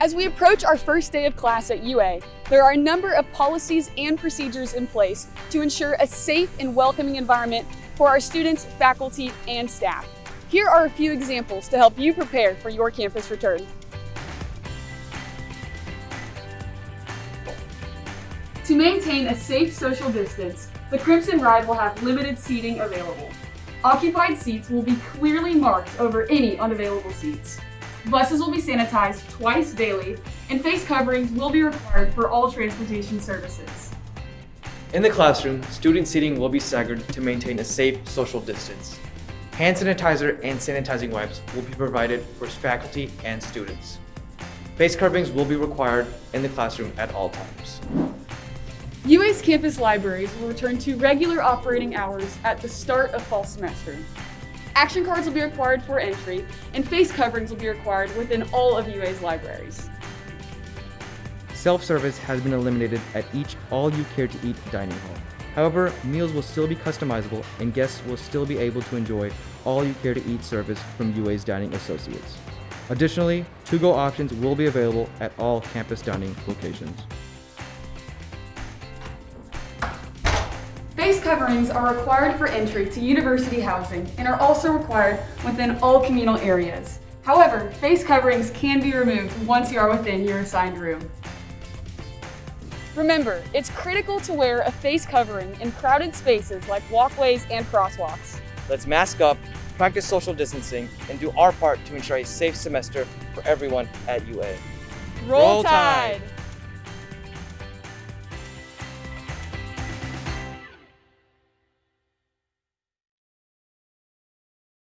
As we approach our first day of class at UA, there are a number of policies and procedures in place to ensure a safe and welcoming environment for our students, faculty, and staff. Here are a few examples to help you prepare for your campus return. To maintain a safe social distance, the Crimson Ride will have limited seating available. Occupied seats will be clearly marked over any unavailable seats. Buses will be sanitized twice daily, and face coverings will be required for all transportation services. In the classroom, student seating will be staggered to maintain a safe social distance. Hand sanitizer and sanitizing wipes will be provided for faculty and students. Face coverings will be required in the classroom at all times. UA's campus libraries will return to regular operating hours at the start of fall semester. Action cards will be required for entry, and face coverings will be required within all of UA's libraries. Self-service has been eliminated at each All You Care to Eat dining hall. However, meals will still be customizable and guests will still be able to enjoy All You Care to Eat service from UA's dining associates. Additionally, to-go options will be available at all campus dining locations. Face coverings are required for entry to university housing and are also required within all communal areas. However, face coverings can be removed once you are within your assigned room. Remember, it's critical to wear a face covering in crowded spaces like walkways and crosswalks. Let's mask up, practice social distancing, and do our part to ensure a safe semester for everyone at UA. Roll Tide!